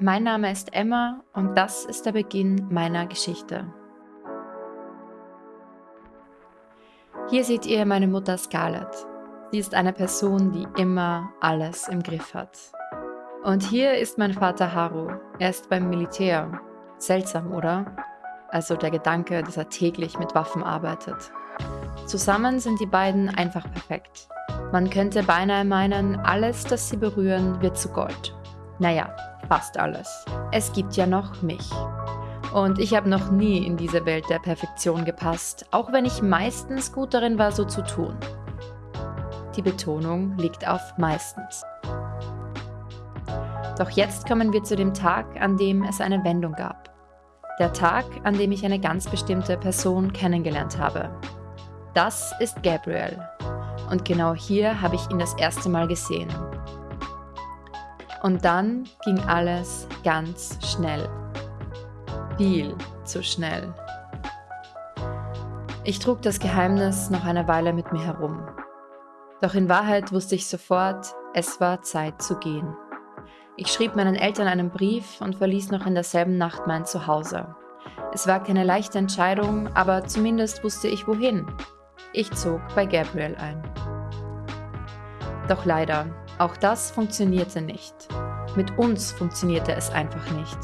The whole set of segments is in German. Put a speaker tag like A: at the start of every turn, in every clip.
A: mein Name ist Emma und das ist der Beginn meiner Geschichte. Hier seht ihr meine Mutter Scarlett. Sie ist eine Person, die immer alles im Griff hat. Und hier ist mein Vater Haru. Er ist beim Militär. Seltsam, oder? Also der Gedanke, dass er täglich mit Waffen arbeitet. Zusammen sind die beiden einfach perfekt. Man könnte beinahe meinen, alles, das sie berühren, wird zu Gold. Naja, fast alles. Es gibt ja noch mich. Und ich habe noch nie in diese Welt der Perfektion gepasst, auch wenn ich meistens gut darin war, so zu tun. Die Betonung liegt auf meistens. Doch jetzt kommen wir zu dem Tag, an dem es eine Wendung gab. Der Tag, an dem ich eine ganz bestimmte Person kennengelernt habe. Das ist Gabriel. Und genau hier habe ich ihn das erste Mal gesehen. Und dann ging alles ganz schnell. Viel zu schnell. Ich trug das Geheimnis noch eine Weile mit mir herum. Doch in Wahrheit wusste ich sofort, es war Zeit zu gehen. Ich schrieb meinen Eltern einen Brief und verließ noch in derselben Nacht mein Zuhause. Es war keine leichte Entscheidung, aber zumindest wusste ich wohin. Ich zog bei Gabriel ein. Doch leider, auch das funktionierte nicht. Mit uns funktionierte es einfach nicht.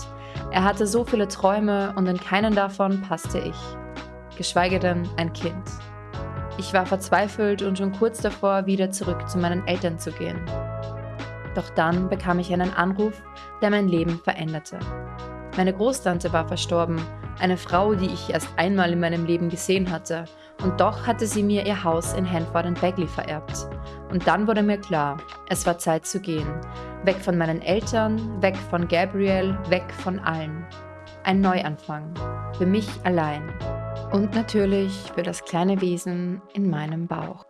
A: Er hatte so viele Träume und in keinen davon passte ich. Geschweige denn ein Kind. Ich war verzweifelt und schon kurz davor, wieder zurück zu meinen Eltern zu gehen. Doch dann bekam ich einen Anruf, der mein Leben veränderte. Meine Großtante war verstorben, eine Frau, die ich erst einmal in meinem Leben gesehen hatte, und doch hatte sie mir ihr Haus in Hanford and Bagley vererbt. Und dann wurde mir klar, es war Zeit zu gehen. Weg von meinen Eltern, weg von Gabriel, weg von allen. Ein Neuanfang. Für mich allein. Und natürlich für das kleine Wesen in meinem Bauch.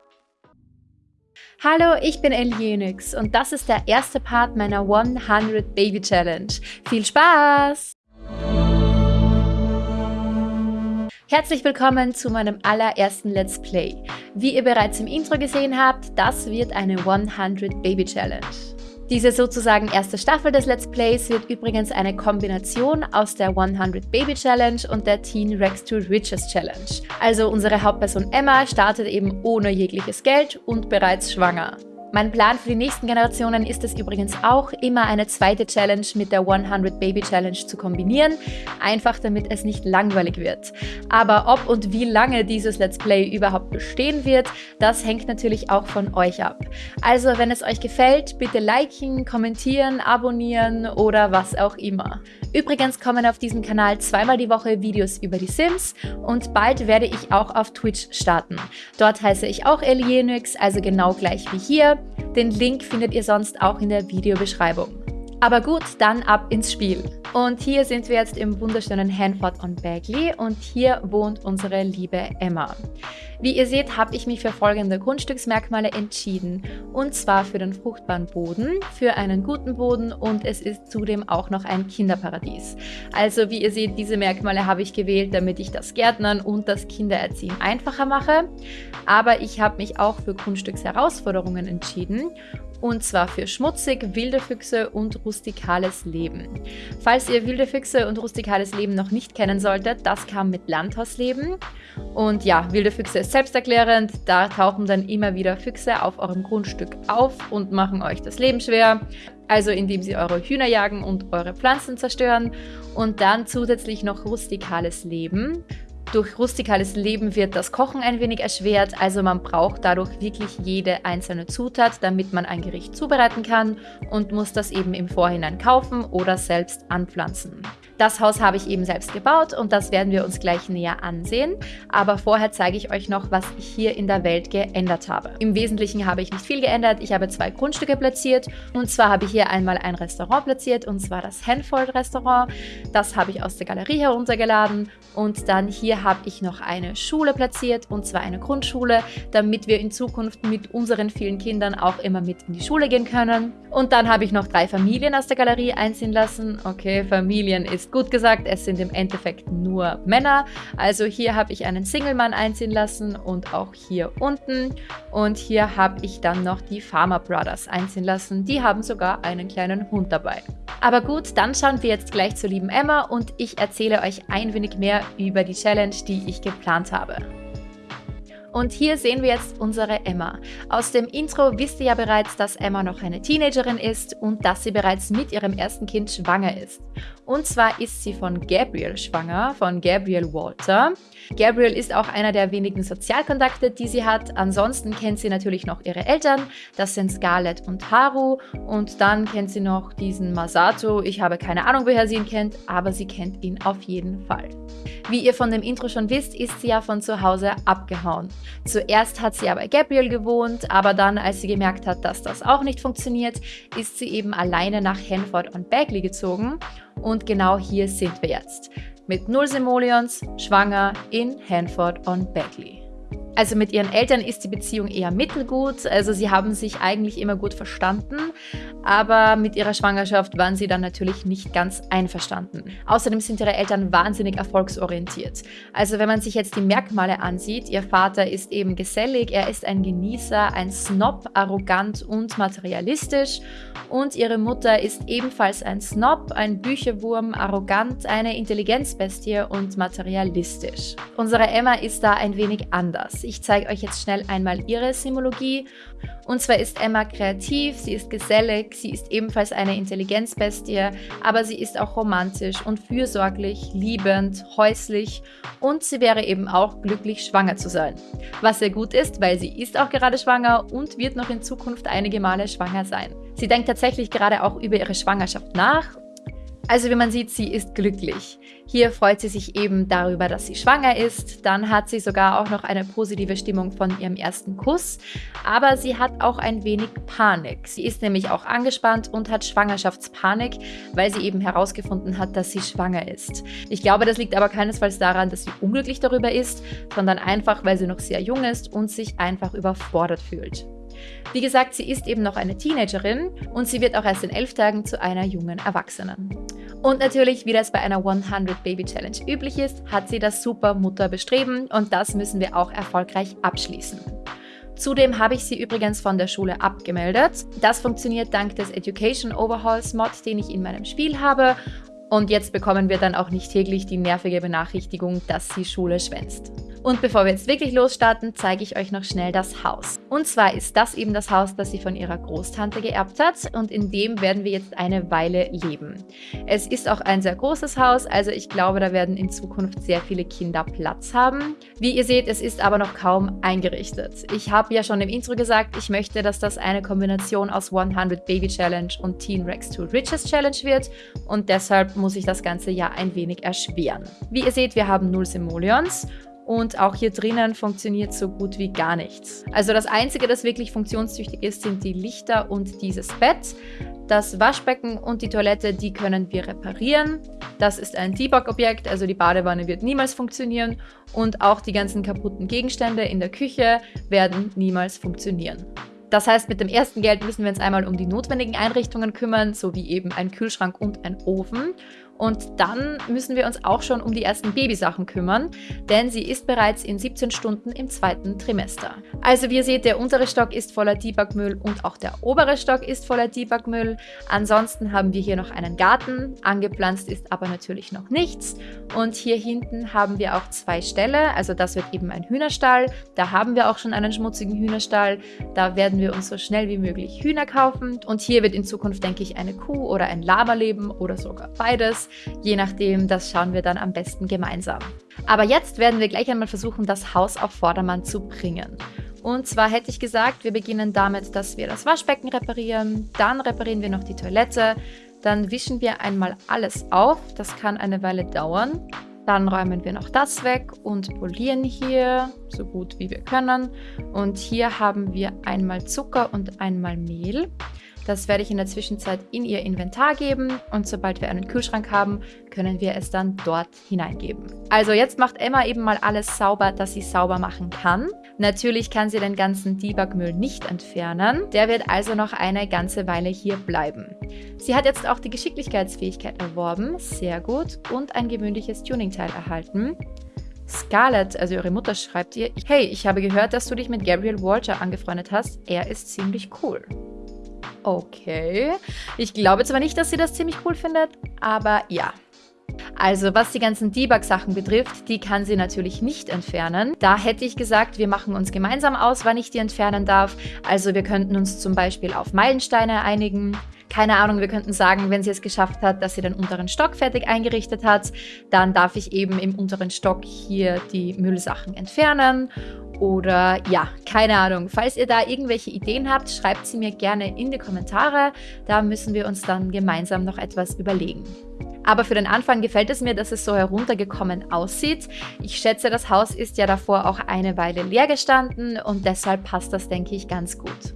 A: Hallo, ich bin Elienix und das ist der erste Part meiner 100 Baby Challenge. Viel Spaß! Herzlich willkommen zu meinem allerersten Let's Play. Wie ihr bereits im Intro gesehen habt, das wird eine 100 Baby Challenge. Diese sozusagen erste Staffel des Let's Plays wird übrigens eine Kombination aus der 100 Baby Challenge und der Teen Rex to Riches Challenge. Also unsere Hauptperson Emma startet eben ohne jegliches Geld und bereits schwanger. Mein Plan für die nächsten Generationen ist es übrigens auch, immer eine zweite Challenge mit der 100 Baby Challenge zu kombinieren, einfach damit es nicht langweilig wird. Aber ob und wie lange dieses Let's Play überhaupt bestehen wird, das hängt natürlich auch von euch ab. Also wenn es euch gefällt, bitte liken, kommentieren, abonnieren oder was auch immer. Übrigens kommen auf diesem Kanal zweimal die Woche Videos über die Sims und bald werde ich auch auf Twitch starten. Dort heiße ich auch Elienix, also genau gleich wie hier. Den Link findet ihr sonst auch in der Videobeschreibung. Aber gut, dann ab ins Spiel. Und hier sind wir jetzt im wunderschönen Hanford on Bagley und hier wohnt unsere liebe Emma. Wie ihr seht, habe ich mich für folgende Grundstücksmerkmale entschieden. Und zwar für den fruchtbaren Boden, für einen guten Boden und es ist zudem auch noch ein Kinderparadies. Also wie ihr seht, diese Merkmale habe ich gewählt, damit ich das Gärtnern und das Kindererziehen einfacher mache. Aber ich habe mich auch für Grundstücksherausforderungen entschieden und zwar für schmutzig, wilde Füchse und rustikales Leben. Falls ihr wilde Füchse und rustikales Leben noch nicht kennen solltet, das kam mit Landhausleben. Und ja, wilde Füchse ist selbsterklärend, da tauchen dann immer wieder Füchse auf eurem Grundstück auf und machen euch das Leben schwer. Also indem sie eure Hühner jagen und eure Pflanzen zerstören. Und dann zusätzlich noch rustikales Leben. Durch rustikales Leben wird das Kochen ein wenig erschwert, also man braucht dadurch wirklich jede einzelne Zutat, damit man ein Gericht zubereiten kann und muss das eben im Vorhinein kaufen oder selbst anpflanzen. Das Haus habe ich eben selbst gebaut und das werden wir uns gleich näher ansehen. Aber vorher zeige ich euch noch, was ich hier in der Welt geändert habe. Im Wesentlichen habe ich nicht viel geändert. Ich habe zwei Grundstücke platziert und zwar habe ich hier einmal ein Restaurant platziert und zwar das Hanfold Restaurant. Das habe ich aus der Galerie heruntergeladen und dann hier habe ich noch eine Schule platziert und zwar eine Grundschule, damit wir in Zukunft mit unseren vielen Kindern auch immer mit in die Schule gehen können. Und dann habe ich noch drei Familien aus der Galerie einziehen lassen. Okay, Familien ist Gut gesagt, es sind im Endeffekt nur Männer. Also hier habe ich einen Single-Mann einziehen lassen und auch hier unten. Und hier habe ich dann noch die Farmer Brothers einziehen lassen. Die haben sogar einen kleinen Hund dabei. Aber gut, dann schauen wir jetzt gleich zur lieben Emma und ich erzähle euch ein wenig mehr über die Challenge, die ich geplant habe. Und hier sehen wir jetzt unsere Emma. Aus dem Intro wisst ihr ja bereits, dass Emma noch eine Teenagerin ist und dass sie bereits mit ihrem ersten Kind schwanger ist. Und zwar ist sie von Gabriel schwanger, von Gabriel Walter. Gabriel ist auch einer der wenigen Sozialkontakte, die sie hat. Ansonsten kennt sie natürlich noch ihre Eltern. Das sind Scarlett und Haru. Und dann kennt sie noch diesen Masato. Ich habe keine Ahnung, woher sie ihn kennt, aber sie kennt ihn auf jeden Fall. Wie ihr von dem Intro schon wisst, ist sie ja von zu Hause abgehauen. Zuerst hat sie ja bei Gabriel gewohnt, aber dann, als sie gemerkt hat, dass das auch nicht funktioniert, ist sie eben alleine nach Hanford und Bagley gezogen. Und genau hier sind wir jetzt. Mit null Simoleons, schwanger in Hanford und Bagley. Also mit ihren Eltern ist die Beziehung eher mittelgut, also sie haben sich eigentlich immer gut verstanden, aber mit ihrer Schwangerschaft waren sie dann natürlich nicht ganz einverstanden. Außerdem sind ihre Eltern wahnsinnig erfolgsorientiert. Also wenn man sich jetzt die Merkmale ansieht, ihr Vater ist eben gesellig, er ist ein Genießer, ein Snob, arrogant und materialistisch und ihre Mutter ist ebenfalls ein Snob, ein Bücherwurm, arrogant, eine Intelligenzbestie und materialistisch. Unsere Emma ist da ein wenig anders. Ich zeige euch jetzt schnell einmal ihre Simologie. Und zwar ist Emma kreativ, sie ist gesellig, sie ist ebenfalls eine Intelligenzbestie, aber sie ist auch romantisch und fürsorglich, liebend, häuslich und sie wäre eben auch glücklich, schwanger zu sein. Was sehr gut ist, weil sie ist auch gerade schwanger und wird noch in Zukunft einige Male schwanger sein. Sie denkt tatsächlich gerade auch über ihre Schwangerschaft nach also wie man sieht, sie ist glücklich. Hier freut sie sich eben darüber, dass sie schwanger ist. Dann hat sie sogar auch noch eine positive Stimmung von ihrem ersten Kuss. Aber sie hat auch ein wenig Panik. Sie ist nämlich auch angespannt und hat Schwangerschaftspanik, weil sie eben herausgefunden hat, dass sie schwanger ist. Ich glaube, das liegt aber keinesfalls daran, dass sie unglücklich darüber ist, sondern einfach, weil sie noch sehr jung ist und sich einfach überfordert fühlt. Wie gesagt, sie ist eben noch eine Teenagerin und sie wird auch erst in elf Tagen zu einer jungen Erwachsenen. Und natürlich, wie das bei einer 100 Baby Challenge üblich ist, hat sie das super Mutterbestreben und das müssen wir auch erfolgreich abschließen. Zudem habe ich sie übrigens von der Schule abgemeldet. Das funktioniert dank des Education Overhauls Mod, den ich in meinem Spiel habe. Und jetzt bekommen wir dann auch nicht täglich die nervige Benachrichtigung, dass sie Schule schwänzt. Und bevor wir jetzt wirklich losstarten, zeige ich euch noch schnell das Haus. Und zwar ist das eben das Haus, das sie von ihrer Großtante geerbt hat und in dem werden wir jetzt eine Weile leben. Es ist auch ein sehr großes Haus, also ich glaube, da werden in Zukunft sehr viele Kinder Platz haben. Wie ihr seht, es ist aber noch kaum eingerichtet. Ich habe ja schon im Intro gesagt, ich möchte, dass das eine Kombination aus 100 Baby Challenge und Teen Rex to Riches Challenge wird und deshalb muss ich das ganze ja ein wenig erschweren. Wie ihr seht, wir haben 0 Simoleons und auch hier drinnen funktioniert so gut wie gar nichts. Also das Einzige, das wirklich funktionstüchtig ist, sind die Lichter und dieses Bett. Das Waschbecken und die Toilette, die können wir reparieren. Das ist ein Debug-Objekt, also die Badewanne wird niemals funktionieren und auch die ganzen kaputten Gegenstände in der Küche werden niemals funktionieren. Das heißt, mit dem ersten Geld müssen wir uns einmal um die notwendigen Einrichtungen kümmern, so wie eben ein Kühlschrank und ein Ofen. Und dann müssen wir uns auch schon um die ersten Babysachen kümmern, denn sie ist bereits in 17 Stunden im zweiten Trimester. Also wie ihr seht, der untere Stock ist voller Debugmüll und auch der obere Stock ist voller Debugmüll. Ansonsten haben wir hier noch einen Garten, angepflanzt ist aber natürlich noch nichts. Und hier hinten haben wir auch zwei Ställe, also das wird eben ein Hühnerstall. Da haben wir auch schon einen schmutzigen Hühnerstall. Da werden wir uns so schnell wie möglich Hühner kaufen. Und hier wird in Zukunft, denke ich, eine Kuh oder ein Lama leben oder sogar beides. Je nachdem, das schauen wir dann am besten gemeinsam. Aber jetzt werden wir gleich einmal versuchen, das Haus auf Vordermann zu bringen. Und zwar hätte ich gesagt, wir beginnen damit, dass wir das Waschbecken reparieren, dann reparieren wir noch die Toilette, dann wischen wir einmal alles auf, das kann eine Weile dauern. Dann räumen wir noch das weg und polieren hier so gut wie wir können. Und hier haben wir einmal Zucker und einmal Mehl. Das werde ich in der Zwischenzeit in ihr Inventar geben und sobald wir einen Kühlschrank haben, können wir es dann dort hineingeben. Also jetzt macht Emma eben mal alles sauber, das sie sauber machen kann. Natürlich kann sie den ganzen Debugmüll nicht entfernen. Der wird also noch eine ganze Weile hier bleiben. Sie hat jetzt auch die Geschicklichkeitsfähigkeit erworben, sehr gut, und ein gewöhnliches Tuningteil erhalten. Scarlett, also ihre Mutter, schreibt ihr, hey, ich habe gehört, dass du dich mit Gabriel Walter angefreundet hast. Er ist ziemlich cool. Okay. Ich glaube zwar nicht, dass sie das ziemlich cool findet, aber ja. Also was die ganzen Debug-Sachen betrifft, die kann sie natürlich nicht entfernen. Da hätte ich gesagt, wir machen uns gemeinsam aus, wann ich die entfernen darf. Also wir könnten uns zum Beispiel auf Meilensteine einigen. Keine Ahnung, wir könnten sagen, wenn sie es geschafft hat, dass sie den unteren Stock fertig eingerichtet hat, dann darf ich eben im unteren Stock hier die Müllsachen entfernen. Oder ja, keine Ahnung. Falls ihr da irgendwelche Ideen habt, schreibt sie mir gerne in die Kommentare. Da müssen wir uns dann gemeinsam noch etwas überlegen. Aber für den Anfang gefällt es mir, dass es so heruntergekommen aussieht. Ich schätze, das Haus ist ja davor auch eine Weile leer gestanden und deshalb passt das, denke ich, ganz gut.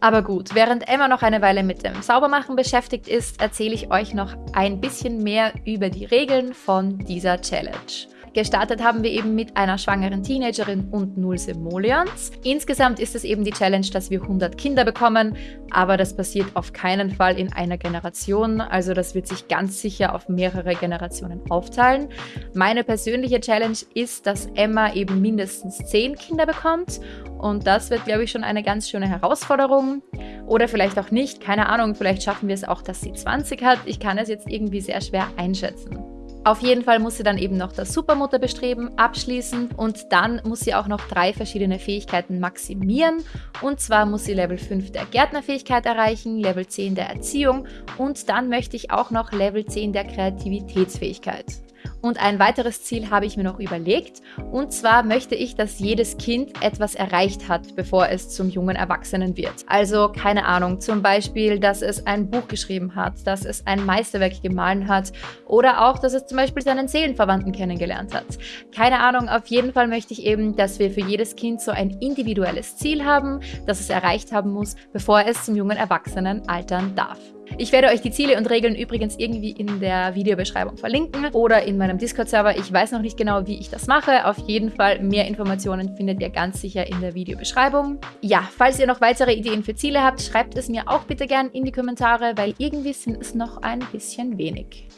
A: Aber gut, während Emma noch eine Weile mit dem Saubermachen beschäftigt ist, erzähle ich euch noch ein bisschen mehr über die Regeln von dieser Challenge. Gestartet haben wir eben mit einer schwangeren Teenagerin und null Simoleons. Insgesamt ist es eben die Challenge, dass wir 100 Kinder bekommen, aber das passiert auf keinen Fall in einer Generation, also das wird sich ganz sicher auf mehrere Generationen aufteilen. Meine persönliche Challenge ist, dass Emma eben mindestens 10 Kinder bekommt und das wird, glaube ich, schon eine ganz schöne Herausforderung. Oder vielleicht auch nicht, keine Ahnung, vielleicht schaffen wir es auch, dass sie 20 hat. Ich kann es jetzt irgendwie sehr schwer einschätzen. Auf jeden Fall muss sie dann eben noch das Supermutterbestreben abschließen und dann muss sie auch noch drei verschiedene Fähigkeiten maximieren. Und zwar muss sie Level 5 der Gärtnerfähigkeit erreichen, Level 10 der Erziehung und dann möchte ich auch noch Level 10 der Kreativitätsfähigkeit. Und ein weiteres Ziel habe ich mir noch überlegt. Und zwar möchte ich, dass jedes Kind etwas erreicht hat, bevor es zum jungen Erwachsenen wird. Also keine Ahnung, zum Beispiel, dass es ein Buch geschrieben hat, dass es ein Meisterwerk gemahlen hat oder auch, dass es zum Beispiel seinen Seelenverwandten kennengelernt hat. Keine Ahnung, auf jeden Fall möchte ich eben, dass wir für jedes Kind so ein individuelles Ziel haben, das es erreicht haben muss, bevor es zum jungen Erwachsenen altern darf. Ich werde euch die Ziele und Regeln übrigens irgendwie in der Videobeschreibung verlinken oder in meinem Discord-Server. Ich weiß noch nicht genau, wie ich das mache. Auf jeden Fall mehr Informationen findet ihr ganz sicher in der Videobeschreibung. Ja, falls ihr noch weitere Ideen für Ziele habt, schreibt es mir auch bitte gern in die Kommentare, weil irgendwie sind es noch ein bisschen wenig.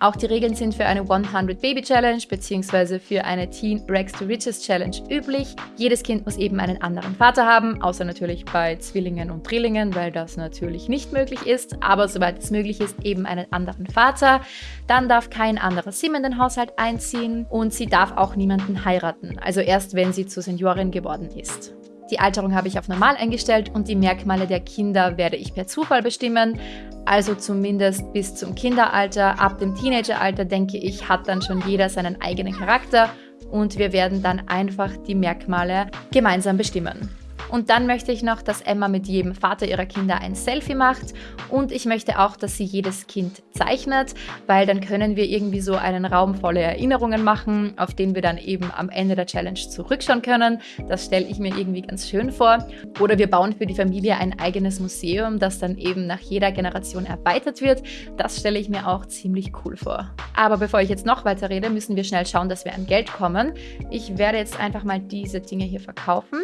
A: Auch die Regeln sind für eine 100 Baby Challenge bzw. für eine Teen Rex to Riches Challenge üblich. Jedes Kind muss eben einen anderen Vater haben, außer natürlich bei Zwillingen und Drillingen, weil das natürlich nicht möglich ist. Aber soweit es möglich ist, eben einen anderen Vater. Dann darf kein anderer Sim in den Haushalt einziehen und sie darf auch niemanden heiraten, also erst wenn sie zur Seniorin geworden ist. Die Alterung habe ich auf normal eingestellt und die Merkmale der Kinder werde ich per Zufall bestimmen. Also zumindest bis zum Kinderalter. Ab dem Teenageralter, denke ich, hat dann schon jeder seinen eigenen Charakter und wir werden dann einfach die Merkmale gemeinsam bestimmen. Und dann möchte ich noch, dass Emma mit jedem Vater ihrer Kinder ein Selfie macht und ich möchte auch, dass sie jedes Kind zeichnet, weil dann können wir irgendwie so einen Raum voller Erinnerungen machen, auf den wir dann eben am Ende der Challenge zurückschauen können. Das stelle ich mir irgendwie ganz schön vor. Oder wir bauen für die Familie ein eigenes Museum, das dann eben nach jeder Generation erweitert wird. Das stelle ich mir auch ziemlich cool vor. Aber bevor ich jetzt noch weiter rede, müssen wir schnell schauen, dass wir an Geld kommen. Ich werde jetzt einfach mal diese Dinge hier verkaufen.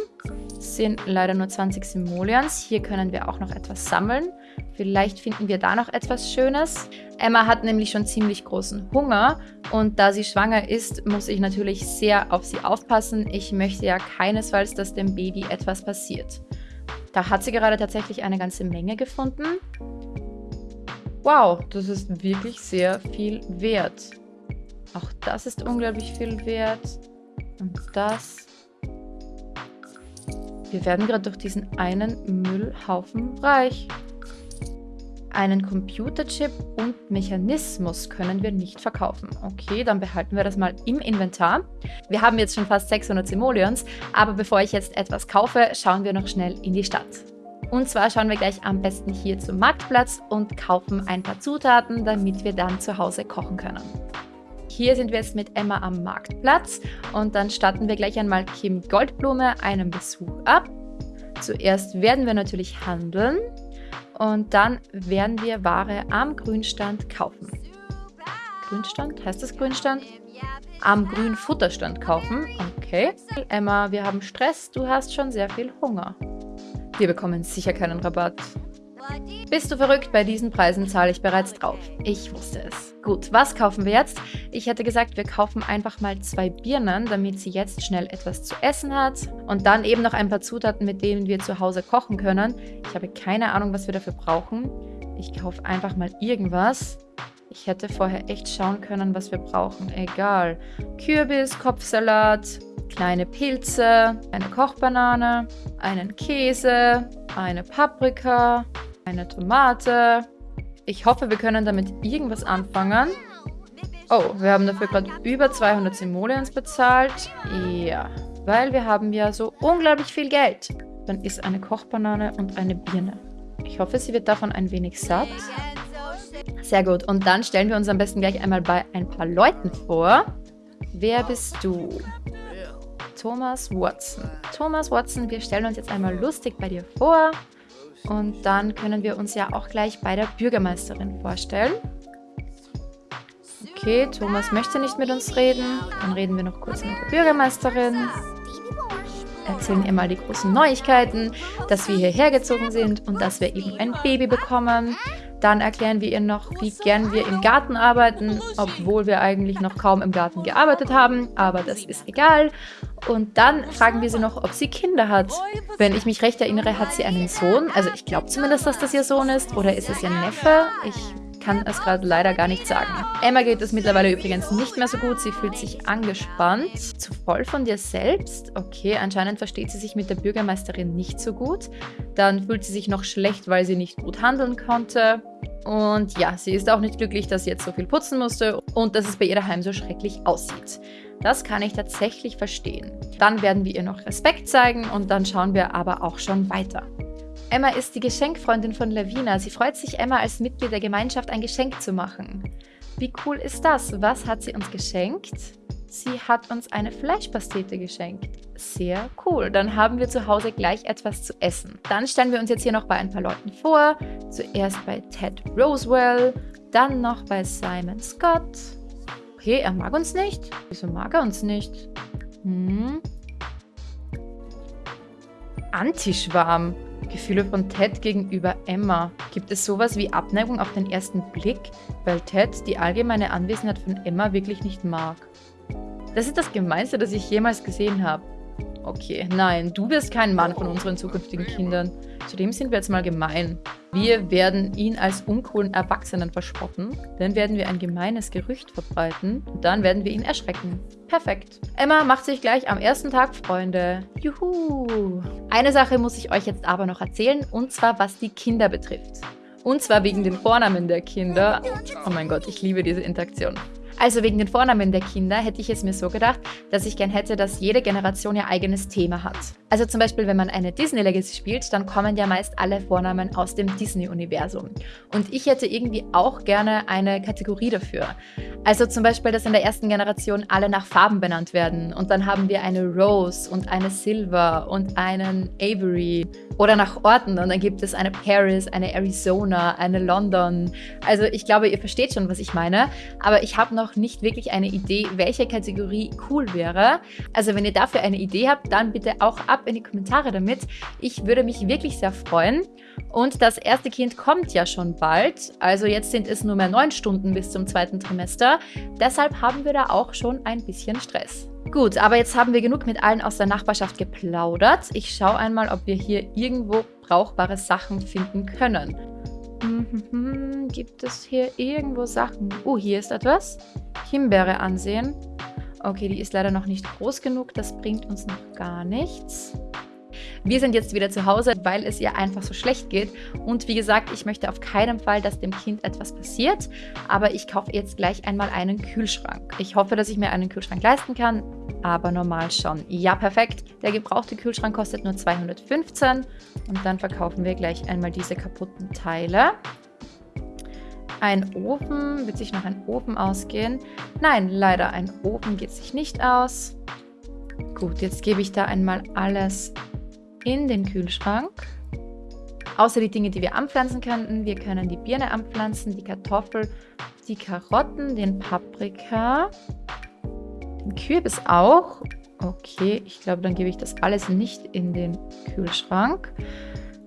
A: Sind leider nur 20 Simoleons. Hier können wir auch noch etwas sammeln. Vielleicht finden wir da noch etwas Schönes. Emma hat nämlich schon ziemlich großen Hunger und da sie schwanger ist, muss ich natürlich sehr auf sie aufpassen. Ich möchte ja keinesfalls, dass dem Baby etwas passiert. Da hat sie gerade tatsächlich eine ganze Menge gefunden. Wow, das ist wirklich sehr viel wert. Auch das ist unglaublich viel wert. Und das wir werden gerade durch diesen einen Müllhaufen reich. Einen Computerchip und Mechanismus können wir nicht verkaufen. Okay, dann behalten wir das mal im Inventar. Wir haben jetzt schon fast 600 Simoleons, aber bevor ich jetzt etwas kaufe, schauen wir noch schnell in die Stadt. Und zwar schauen wir gleich am besten hier zum Marktplatz und kaufen ein paar Zutaten, damit wir dann zu Hause kochen können. Hier sind wir jetzt mit Emma am Marktplatz und dann starten wir gleich einmal Kim Goldblume einen Besuch ab. Zuerst werden wir natürlich handeln Und dann werden wir Ware am Grünstand kaufen. Grünstand? Heißt das Grünstand? Am Grünfutterstand kaufen. Okay. Emma, wir haben Stress. Du hast schon sehr viel Hunger. Wir bekommen sicher keinen Rabatt. Bist du verrückt? Bei diesen Preisen zahle ich bereits drauf. Ich wusste es. Gut, was kaufen wir jetzt? Ich hätte gesagt, wir kaufen einfach mal zwei Birnen, damit sie jetzt schnell etwas zu essen hat. Und dann eben noch ein paar Zutaten, mit denen wir zu Hause kochen können. Ich habe keine Ahnung, was wir dafür brauchen. Ich kaufe einfach mal irgendwas. Ich hätte vorher echt schauen können, was wir brauchen. Egal. Kürbis, Kopfsalat, kleine Pilze, eine Kochbanane, einen Käse, eine Paprika, eine Tomate. Ich hoffe, wir können damit irgendwas anfangen. Oh, wir haben dafür gerade über 200 Simoleons bezahlt. Ja, weil wir haben ja so unglaublich viel Geld. Dann ist eine Kochbanane und eine Birne. Ich hoffe, sie wird davon ein wenig satt. Sehr gut. Und dann stellen wir uns am besten gleich einmal bei ein paar Leuten vor. Wer bist du? Thomas Watson. Thomas Watson, wir stellen uns jetzt einmal lustig bei dir vor. Und dann können wir uns ja auch gleich bei der Bürgermeisterin vorstellen. Okay, Thomas möchte nicht mit uns reden. Dann reden wir noch kurz mit der Bürgermeisterin. Erzählen ihr mal die großen Neuigkeiten, dass wir hierher gezogen sind und dass wir eben ein Baby bekommen. Dann erklären wir ihr noch, wie gern wir im Garten arbeiten, obwohl wir eigentlich noch kaum im Garten gearbeitet haben, aber das ist egal. Und dann fragen wir sie noch, ob sie Kinder hat. Wenn ich mich recht erinnere, hat sie einen Sohn. Also ich glaube zumindest, dass das ihr Sohn ist. Oder ist es ihr Neffe? Ich kann es gerade leider gar nicht sagen. Emma geht es mittlerweile übrigens nicht mehr so gut. Sie fühlt sich angespannt. Zu voll von dir selbst? Okay, anscheinend versteht sie sich mit der Bürgermeisterin nicht so gut. Dann fühlt sie sich noch schlecht, weil sie nicht gut handeln konnte. Und ja, sie ist auch nicht glücklich, dass sie jetzt so viel putzen musste und dass es bei ihr daheim so schrecklich aussieht. Das kann ich tatsächlich verstehen. Dann werden wir ihr noch Respekt zeigen und dann schauen wir aber auch schon weiter. Emma ist die Geschenkfreundin von Lavina. Sie freut sich, Emma als Mitglied der Gemeinschaft ein Geschenk zu machen. Wie cool ist das? Was hat sie uns geschenkt? Sie hat uns eine Fleischpastete geschenkt. Sehr cool. Dann haben wir zu Hause gleich etwas zu essen. Dann stellen wir uns jetzt hier noch bei ein paar Leuten vor. Zuerst bei Ted Rosewell, dann noch bei Simon Scott. Okay, er mag uns nicht. Wieso mag er uns nicht? Hm. Antischwarm. Gefühle von Ted gegenüber Emma. Gibt es sowas wie Abneigung auf den ersten Blick, weil Ted die allgemeine Anwesenheit von Emma wirklich nicht mag? Das ist das Gemeinste, das ich jemals gesehen habe. Okay, nein, du wirst kein Mann von unseren zukünftigen Kindern. Zudem sind wir jetzt mal gemein. Wir werden ihn als uncoolen Erwachsenen verspotten, dann werden wir ein gemeines Gerücht verbreiten und dann werden wir ihn erschrecken. Perfekt. Emma macht sich gleich am ersten Tag Freunde. Juhu! Eine Sache muss ich euch jetzt aber noch erzählen, und zwar was die Kinder betrifft. Und zwar wegen den Vornamen der Kinder. Oh mein Gott, ich liebe diese Interaktion. Also wegen den Vornamen der Kinder hätte ich es mir so gedacht, dass ich gern hätte, dass jede Generation ihr eigenes Thema hat. Also zum Beispiel, wenn man eine Disney Legacy spielt, dann kommen ja meist alle Vornamen aus dem Disney-Universum. Und ich hätte irgendwie auch gerne eine Kategorie dafür. Also zum Beispiel, dass in der ersten Generation alle nach Farben benannt werden. Und dann haben wir eine Rose und eine Silver und einen Avery. Oder nach Orten. Und dann gibt es eine Paris, eine Arizona, eine London. Also ich glaube, ihr versteht schon, was ich meine. Aber ich habe noch noch nicht wirklich eine Idee, welche Kategorie cool wäre. Also wenn ihr dafür eine Idee habt, dann bitte auch ab in die Kommentare damit. Ich würde mich wirklich sehr freuen. Und das erste Kind kommt ja schon bald. Also jetzt sind es nur mehr neun Stunden bis zum zweiten Trimester. Deshalb haben wir da auch schon ein bisschen Stress. Gut, aber jetzt haben wir genug mit allen aus der Nachbarschaft geplaudert. Ich schaue einmal, ob wir hier irgendwo brauchbare Sachen finden können. Mhm, gibt es hier irgendwo Sachen? Oh, hier ist etwas. Himbeere ansehen. Okay, die ist leider noch nicht groß genug. Das bringt uns noch gar nichts. Wir sind jetzt wieder zu Hause, weil es ihr einfach so schlecht geht. Und wie gesagt, ich möchte auf keinen Fall, dass dem Kind etwas passiert. Aber ich kaufe jetzt gleich einmal einen Kühlschrank. Ich hoffe, dass ich mir einen Kühlschrank leisten kann, aber normal schon. Ja, perfekt. Der gebrauchte Kühlschrank kostet nur 215. Und dann verkaufen wir gleich einmal diese kaputten Teile. Ein Ofen, wird sich noch ein Ofen ausgehen? Nein, leider ein Ofen geht sich nicht aus. Gut, jetzt gebe ich da einmal alles in den Kühlschrank. Außer die Dinge, die wir anpflanzen könnten. Wir können die Birne anpflanzen, die Kartoffel, die Karotten, den Paprika, den Kürbis auch. Okay, ich glaube, dann gebe ich das alles nicht in den Kühlschrank.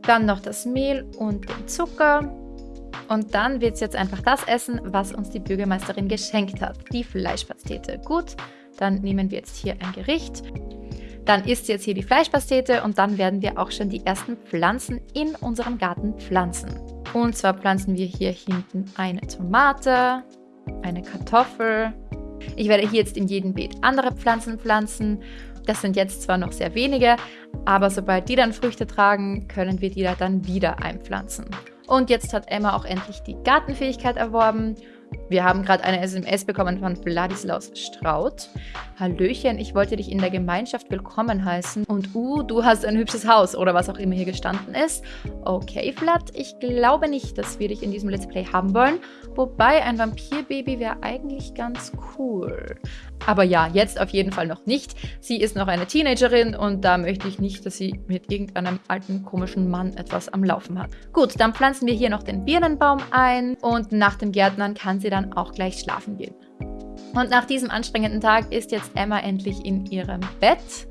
A: Dann noch das Mehl und den Zucker. Und dann wird es jetzt einfach das essen, was uns die Bürgermeisterin geschenkt hat. Die Fleischpastete. Gut, dann nehmen wir jetzt hier ein Gericht. Dann isst jetzt hier die Fleischpastete und dann werden wir auch schon die ersten Pflanzen in unserem Garten pflanzen. Und zwar pflanzen wir hier hinten eine Tomate, eine Kartoffel. Ich werde hier jetzt in jedem Beet andere Pflanzen pflanzen. Das sind jetzt zwar noch sehr wenige, aber sobald die dann Früchte tragen, können wir die da dann wieder einpflanzen. Und jetzt hat Emma auch endlich die Gartenfähigkeit erworben wir haben gerade eine SMS bekommen von Vladislaus Straut. Hallöchen, ich wollte dich in der Gemeinschaft willkommen heißen. Und uh, du hast ein hübsches Haus oder was auch immer hier gestanden ist. Okay, Vlad, ich glaube nicht, dass wir dich in diesem Let's Play haben wollen. Wobei ein Vampirbaby wäre eigentlich ganz cool. Aber ja, jetzt auf jeden Fall noch nicht. Sie ist noch eine Teenagerin und da möchte ich nicht, dass sie mit irgendeinem alten komischen Mann etwas am Laufen hat. Gut, dann pflanzen wir hier noch den Birnenbaum ein und nach dem Gärtnern kann sie dann auch gleich schlafen gehen. Und nach diesem anstrengenden Tag ist jetzt Emma endlich in ihrem Bett.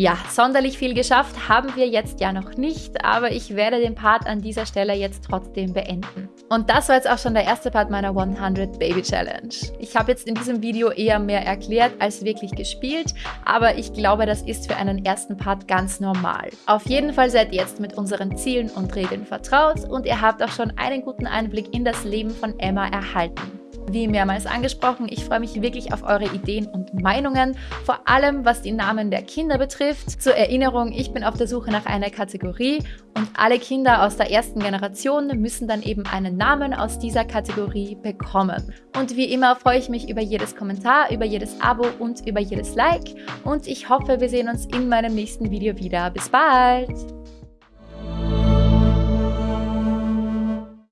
A: Ja, sonderlich viel geschafft haben wir jetzt ja noch nicht, aber ich werde den Part an dieser Stelle jetzt trotzdem beenden. Und das war jetzt auch schon der erste Part meiner 100 Baby Challenge. Ich habe jetzt in diesem Video eher mehr erklärt als wirklich gespielt, aber ich glaube, das ist für einen ersten Part ganz normal. Auf jeden Fall seid ihr jetzt mit unseren Zielen und Regeln vertraut und ihr habt auch schon einen guten Einblick in das Leben von Emma erhalten. Wie mehrmals angesprochen, ich freue mich wirklich auf eure Ideen und Meinungen, vor allem was die Namen der Kinder betrifft. Zur Erinnerung, ich bin auf der Suche nach einer Kategorie und alle Kinder aus der ersten Generation müssen dann eben einen Namen aus dieser Kategorie bekommen. Und wie immer freue ich mich über jedes Kommentar, über jedes Abo und über jedes Like und ich hoffe, wir sehen uns in meinem nächsten Video wieder. Bis bald!